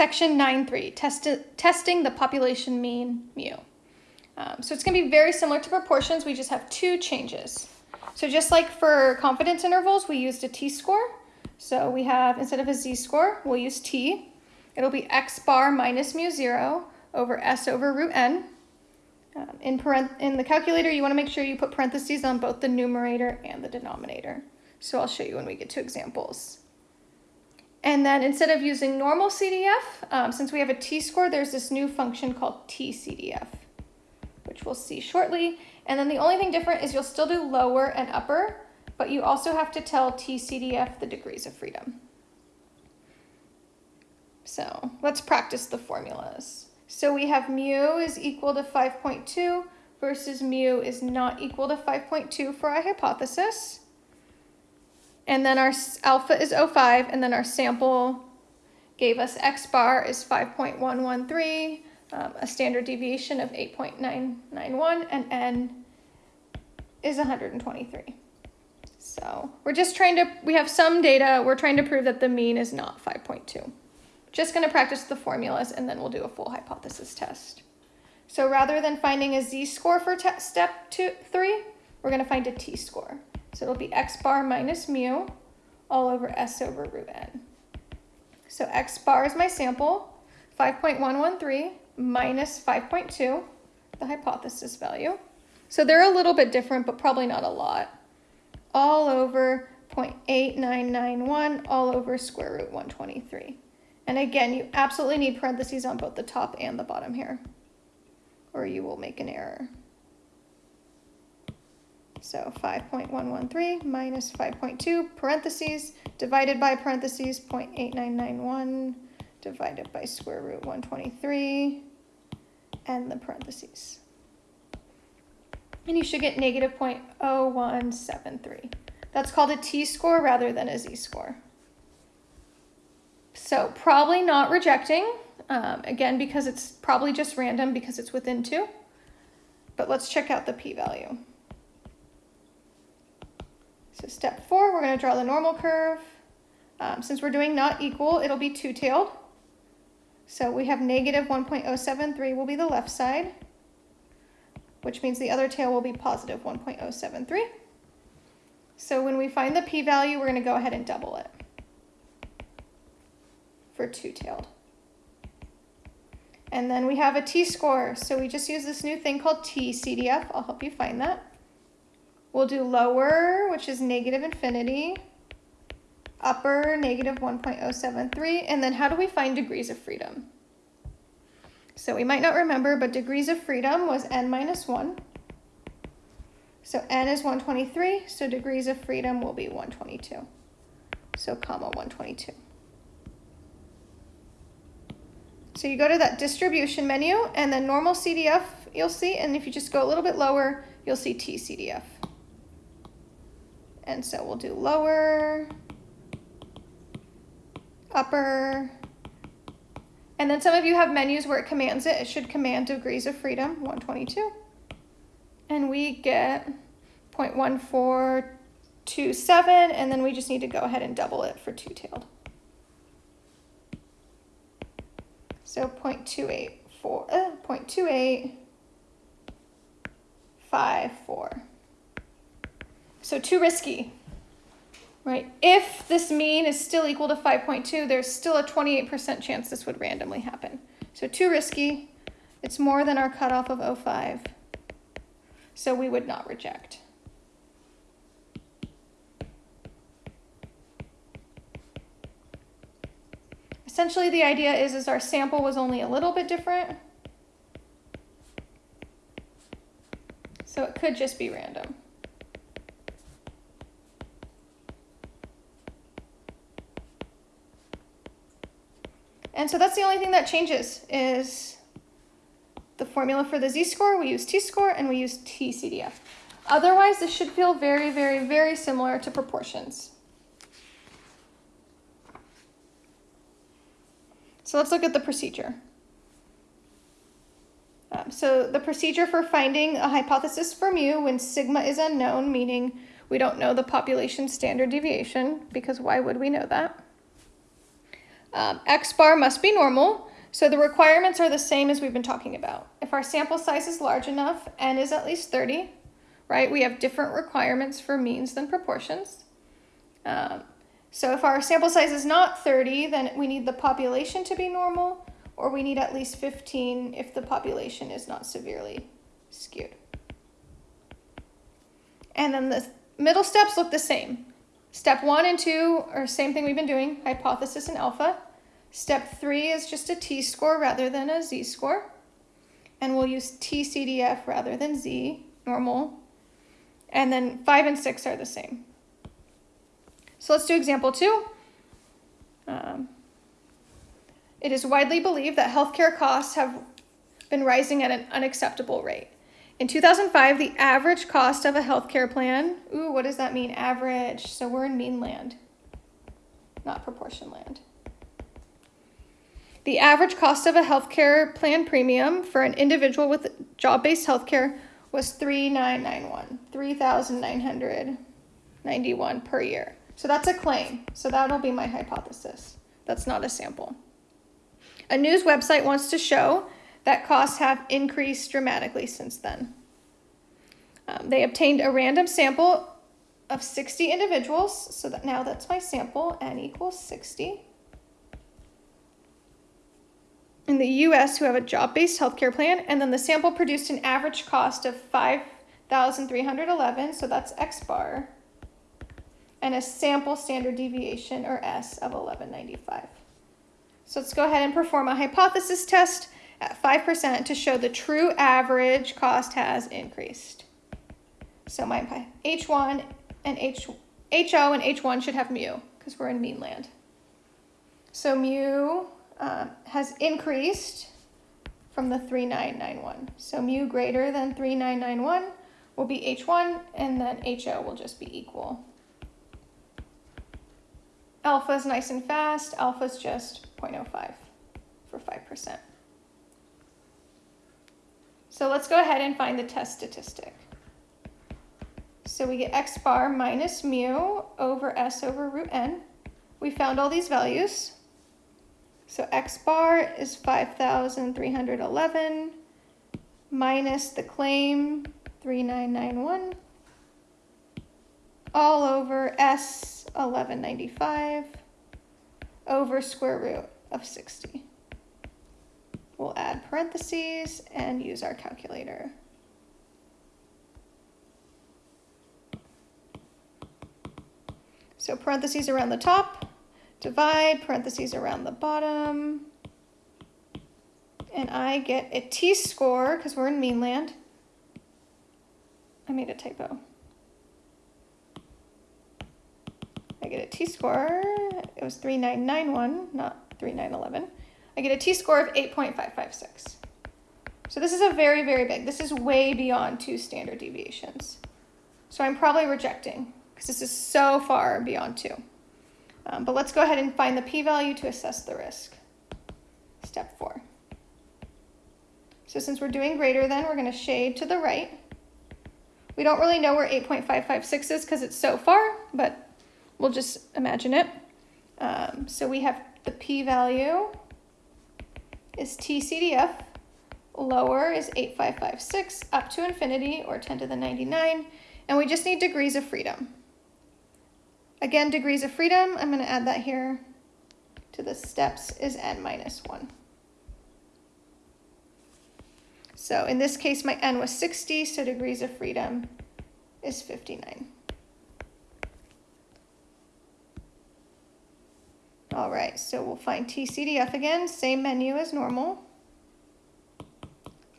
Section 9.3, test testing the population mean mu. Um, so it's going to be very similar to proportions, we just have two changes. So just like for confidence intervals, we used a t-score. So we have, instead of a z-score, we'll use t. It'll be x bar minus mu 0 over s over root n. Um, in, in the calculator, you want to make sure you put parentheses on both the numerator and the denominator. So I'll show you when we get to examples. And then instead of using normal CDF, um, since we have a t-score, there's this new function called tCDF, which we'll see shortly. And then the only thing different is you'll still do lower and upper, but you also have to tell tCDF the degrees of freedom. So let's practice the formulas. So we have mu is equal to 5.2 versus mu is not equal to 5.2 for our hypothesis and then our alpha is 05, and then our sample gave us x bar is 5.113, um, a standard deviation of 8.991, and n is 123. So we're just trying to, we have some data, we're trying to prove that the mean is not 5.2. Just going to practice the formulas, and then we'll do a full hypothesis test. So rather than finding a z-score for step two, three, we're going to find a t-score. So it'll be x bar minus mu all over s over root n. So x bar is my sample, 5.113 minus 5.2, the hypothesis value. So they're a little bit different, but probably not a lot. All over 0.8991, all over square root 123. And again, you absolutely need parentheses on both the top and the bottom here, or you will make an error. So 5.113 minus 5.2 parentheses divided by parentheses 0.8991 divided by square root 123 and the parentheses. And you should get negative 0.0173. That's called a t-score rather than a z-score. So probably not rejecting, um, again, because it's probably just random because it's within two. But let's check out the p-value. So step four, we're going to draw the normal curve. Um, since we're doing not equal, it'll be two-tailed. So we have negative 1.073 will be the left side, which means the other tail will be positive 1.073. So when we find the p-value, we're going to go ahead and double it for two-tailed. And then we have a t-score. So we just use this new thing called t-CDF. I'll help you find that. We'll do lower, which is negative infinity, upper, negative 1.073, and then how do we find degrees of freedom? So we might not remember, but degrees of freedom was n minus 1. So n is 123, so degrees of freedom will be 122. So comma 122. So you go to that distribution menu, and then normal CDF you'll see, and if you just go a little bit lower, you'll see TCDF. And so we'll do lower, upper, and then some of you have menus where it commands it. It should command degrees of freedom, 122. And we get 0.1427, and then we just need to go ahead and double it for two-tailed. So 0.284, uh, 0.2854. So too risky, right? If this mean is still equal to 5.2, there's still a 28% chance this would randomly happen. So too risky. It's more than our cutoff of 05. So we would not reject. Essentially, the idea is, is our sample was only a little bit different. So it could just be random. So that's the only thing that changes is the formula for the z-score, we use t-score, and we use t-CDF. Otherwise, this should feel very, very, very similar to proportions. So let's look at the procedure. Um, so the procedure for finding a hypothesis for mu when sigma is unknown, meaning we don't know the population standard deviation, because why would we know that? Um, X bar must be normal. So the requirements are the same as we've been talking about. If our sample size is large enough, n is at least 30, right? We have different requirements for means than proportions. Um, so if our sample size is not 30, then we need the population to be normal, or we need at least 15 if the population is not severely skewed. And then the middle steps look the same. Step one and two are same thing we've been doing, hypothesis and alpha. Step three is just a t-score rather than a z-score. And we'll use t-CDF rather than z, normal. And then five and six are the same. So let's do example two. Um, it is widely believed that healthcare costs have been rising at an unacceptable rate. In 2005, the average cost of a healthcare plan, ooh, what does that mean, average? So we're in mean land, not proportion land. The average cost of a healthcare plan premium for an individual with job-based healthcare was 3991, 3991 per year. So that's a claim. So that'll be my hypothesis. That's not a sample. A news website wants to show that costs have increased dramatically since then. Um, they obtained a random sample of 60 individuals, so that now that's my sample, n equals 60. In the US who have a job-based healthcare plan, and then the sample produced an average cost of 5,311, so that's X bar and a sample standard deviation, or S, of 1195. So let's go ahead and perform a hypothesis test at 5% to show the true average cost has increased. So my H1 and H, HO and H1 should have mu, because we're in mean land. So mu uh, has increased from the 3991. So mu greater than 3991 will be H1, and then HO will just be equal. Alpha is nice and fast. Alpha is just 0.05 for 5%. So let's go ahead and find the test statistic. So we get x bar minus mu over s over root n. We found all these values. So x bar is 5,311 minus the claim 3991 all over S 1195 over square root of 60. We'll add parentheses and use our calculator. So parentheses around the top, divide, parentheses around the bottom, and I get a t-score, because we're in mean land. I made a typo. I get a t-score, it was 3991, not 3911. I get a t-score of 8.556. So this is a very, very big, this is way beyond two standard deviations. So I'm probably rejecting because this is so far beyond two. Um, but let's go ahead and find the p-value to assess the risk. Step four. So since we're doing greater than, we're going to shade to the right. We don't really know where 8.556 is because it's so far, but we'll just imagine it. Um, so we have the p-value is TCDF, lower is 8556, up to infinity, or 10 to the 99, and we just need degrees of freedom. Again, degrees of freedom, I'm going to add that here to the steps, is n minus 1. So in this case, my n was 60, so degrees of freedom is 59. All right, so we'll find TCDF again, same menu as normal.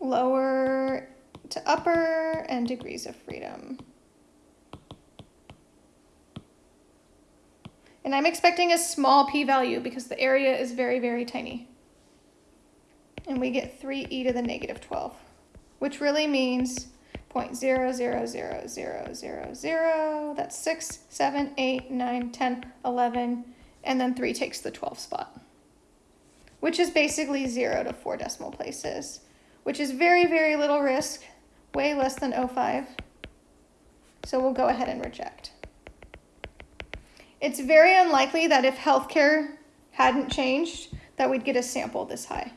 Lower to upper and degrees of freedom. And I'm expecting a small p-value because the area is very, very tiny. And we get 3e to the negative 12, which really means 0.000000, that's 6, 7, 8, 9, 10, 11, and then 3 takes the 12 spot, which is basically 0 to 4 decimal places, which is very, very little risk, way less than 0.5. So we'll go ahead and reject. It's very unlikely that if healthcare hadn't changed, that we'd get a sample this high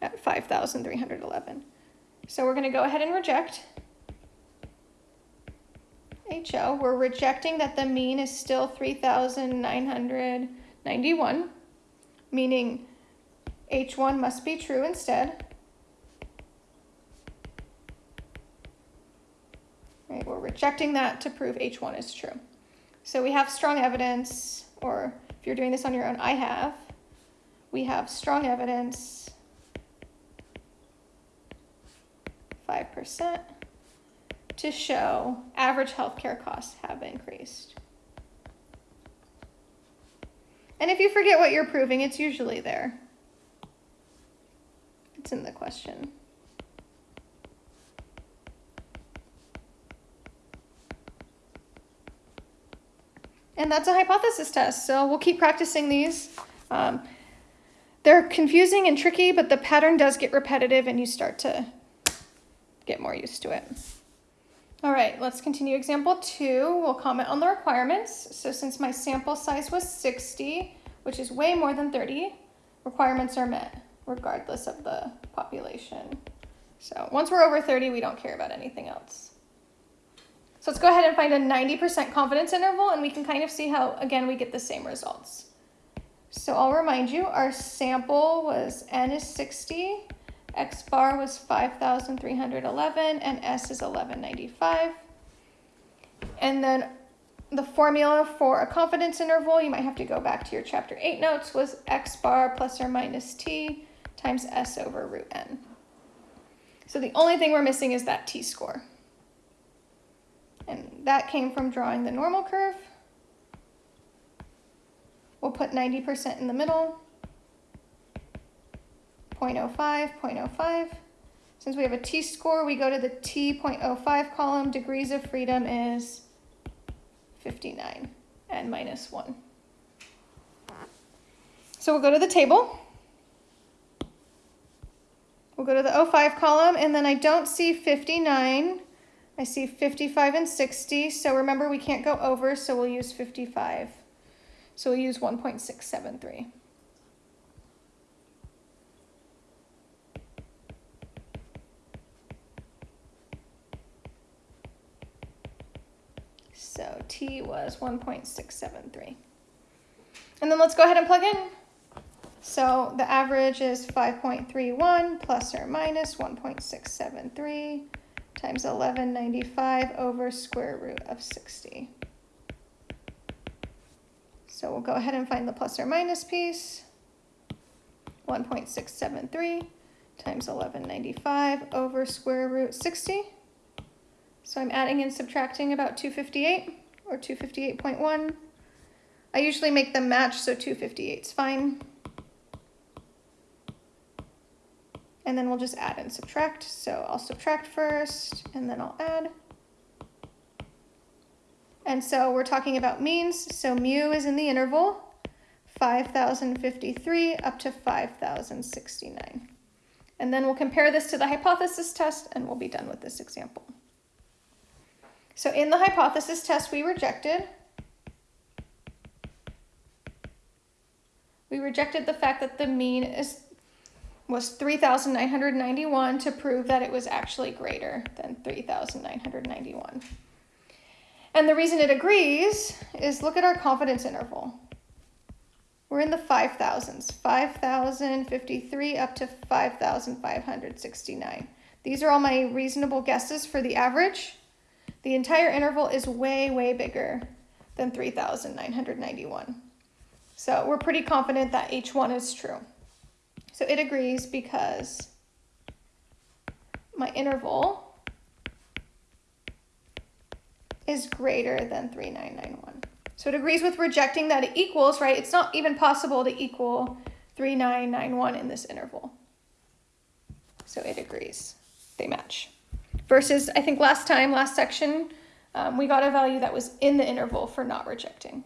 at 5,311. So we're going to go ahead and reject We're rejecting that the mean is still 3,991, meaning H1 must be true instead. Right, we're rejecting that to prove H1 is true. So we have strong evidence, or if you're doing this on your own, I have. We have strong evidence, 5%, to show average healthcare costs have increased. And if you forget what you're proving, it's usually there. It's in the question. And that's a hypothesis test, so we'll keep practicing these. Um, they're confusing and tricky, but the pattern does get repetitive and you start to get more used to it. All right, let's continue example two. We'll comment on the requirements. So since my sample size was 60, which is way more than 30, requirements are met regardless of the population. So once we're over 30, we don't care about anything else. So let's go ahead and find a 90% confidence interval and we can kind of see how, again, we get the same results. So I'll remind you, our sample was N is 60, X bar was 5,311, and S is 1195. And then the formula for a confidence interval, you might have to go back to your chapter 8 notes, was X bar plus or minus T times S over root N. So the only thing we're missing is that T-score. And that came from drawing the normal curve. We'll put 90% in the middle. 0.05, 0.05. Since we have a t-score, we go to the t.05 column. Degrees of freedom is 59 and minus 1. So we'll go to the table. We'll go to the 05 column, and then I don't see 59 I see 55 and 60, so remember we can't go over, so we'll use 55. So we'll use 1.673. So T was 1.673. And then let's go ahead and plug in. So the average is 5.31 plus or minus 1.673 times 1195 over square root of 60. So we'll go ahead and find the plus or minus piece. 1.673 times 1195 over square root 60. So I'm adding and subtracting about 258 or 258.1. I usually make them match, so 258 is fine. and then we'll just add and subtract. So I'll subtract first, and then I'll add. And so we're talking about means. So mu is in the interval 5,053 up to 5,069. And then we'll compare this to the hypothesis test, and we'll be done with this example. So in the hypothesis test, we rejected we rejected the fact that the mean is was 3,991 to prove that it was actually greater than 3,991. And the reason it agrees is look at our confidence interval. We're in the 5,000s, 5,053 up to 5,569. These are all my reasonable guesses for the average. The entire interval is way, way bigger than 3,991. So we're pretty confident that H1 is true. So it agrees because my interval is greater than 3991. So it agrees with rejecting that it equals, right? It's not even possible to equal 3991 in this interval. So it agrees. They match. Versus, I think last time, last section, um, we got a value that was in the interval for not rejecting.